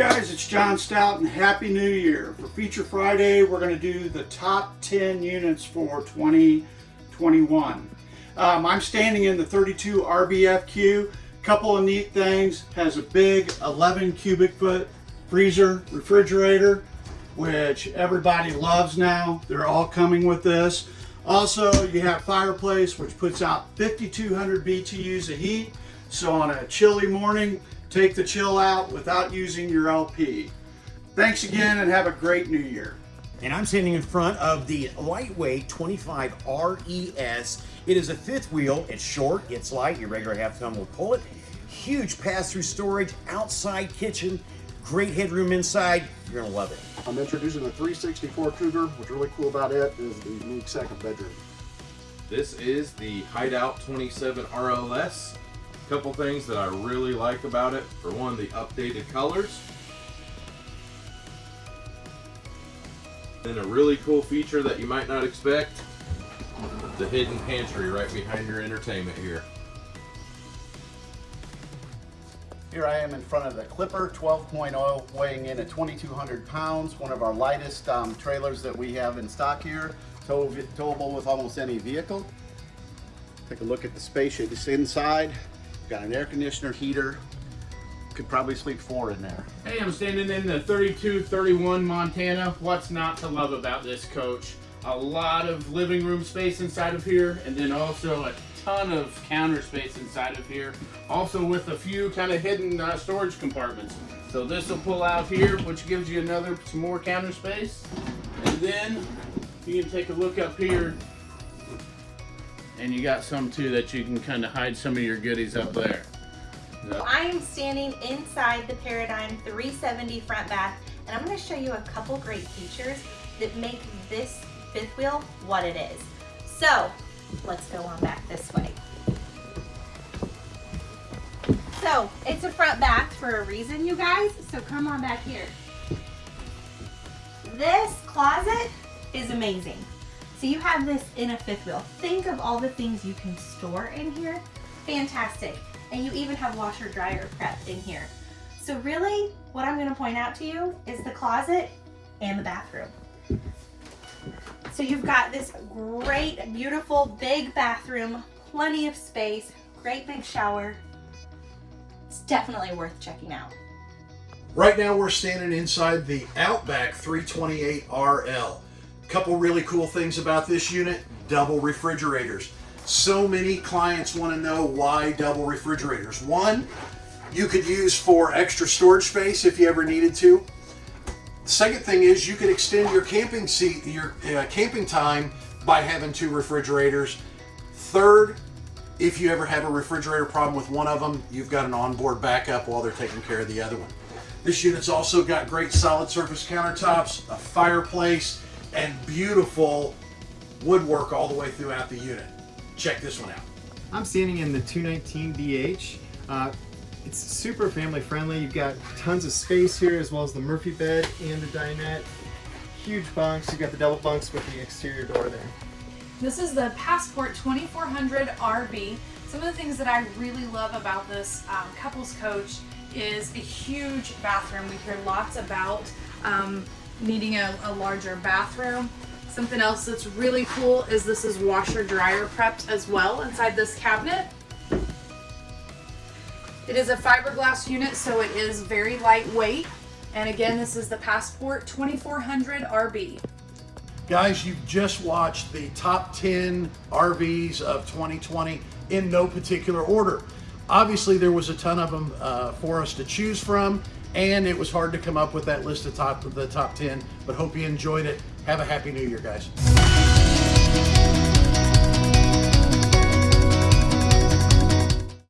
guys, it's John Stout and Happy New Year. For Feature Friday, we're going to do the top 10 units for 2021. Um, I'm standing in the 32 RBFQ. Couple of neat things, has a big 11 cubic foot freezer refrigerator, which everybody loves now. They're all coming with this. Also, you have fireplace, which puts out 5,200 BTUs of heat. So on a chilly morning, take the chill out without using your LP. Thanks again and have a great new year. And I'm standing in front of the lightweight 25 RES. It is a fifth wheel. It's short, it's light. Your regular half ton will pull it. Huge pass-through storage, outside kitchen, great headroom inside. You're gonna love it. I'm introducing the 364 Cougar. What's really cool about it is the unique second bedroom. This is the Hideout 27 RLS. Couple things that I really like about it. For one, the updated colors. Then a really cool feature that you might not expect, the hidden pantry right behind your entertainment here. Here I am in front of the Clipper 12.0 weighing in at 2,200 pounds, one of our lightest um, trailers that we have in stock here, tow towable with almost any vehicle. Take a look at the space inside. Got an air conditioner, heater, could probably sleep four in there. Hey, I'm standing in the 3231 Montana. What's not to love about this coach? A lot of living room space inside of here, and then also a ton of counter space inside of here. Also with a few kind of hidden uh, storage compartments. So this will pull out here, which gives you another, some more counter space. And then you can take a look up here and you got some too that you can kind of hide some of your goodies up there. So. I am standing inside the Paradigm 370 front bath and I'm going to show you a couple great features that make this fifth wheel what it is. So let's go on back this way. So it's a front bath for a reason you guys, so come on back here. This closet is amazing. So you have this in a fifth wheel. Think of all the things you can store in here. Fantastic. And you even have washer dryer prep in here. So really, what I'm gonna point out to you is the closet and the bathroom. So you've got this great, beautiful, big bathroom, plenty of space, great big shower. It's definitely worth checking out. Right now we're standing inside the Outback 328 RL. Couple really cool things about this unit, double refrigerators. So many clients want to know why double refrigerators. One, you could use for extra storage space if you ever needed to. The second thing is you could extend your camping seat, your uh, camping time by having two refrigerators. Third, if you ever have a refrigerator problem with one of them, you've got an onboard backup while they're taking care of the other one. This unit's also got great solid surface countertops, a fireplace, and beautiful woodwork all the way throughout the unit. Check this one out. I'm standing in the 219DH. Uh, it's super family friendly. You've got tons of space here as well as the Murphy bed and the dinette. Huge bunks. You've got the double bunks with the exterior door there. This is the Passport 2400 RB. Some of the things that I really love about this um, couples coach is a huge bathroom. We hear lots about um, needing a, a larger bathroom. Something else that's really cool is this is washer dryer prepped as well inside this cabinet. It is a fiberglass unit, so it is very lightweight. And again, this is the Passport 2400 RB. Guys, you've just watched the top 10 RVs of 2020 in no particular order. Obviously, there was a ton of them uh, for us to choose from, and it was hard to come up with that list of top of the top 10, but hope you enjoyed it. Have a happy new year, guys.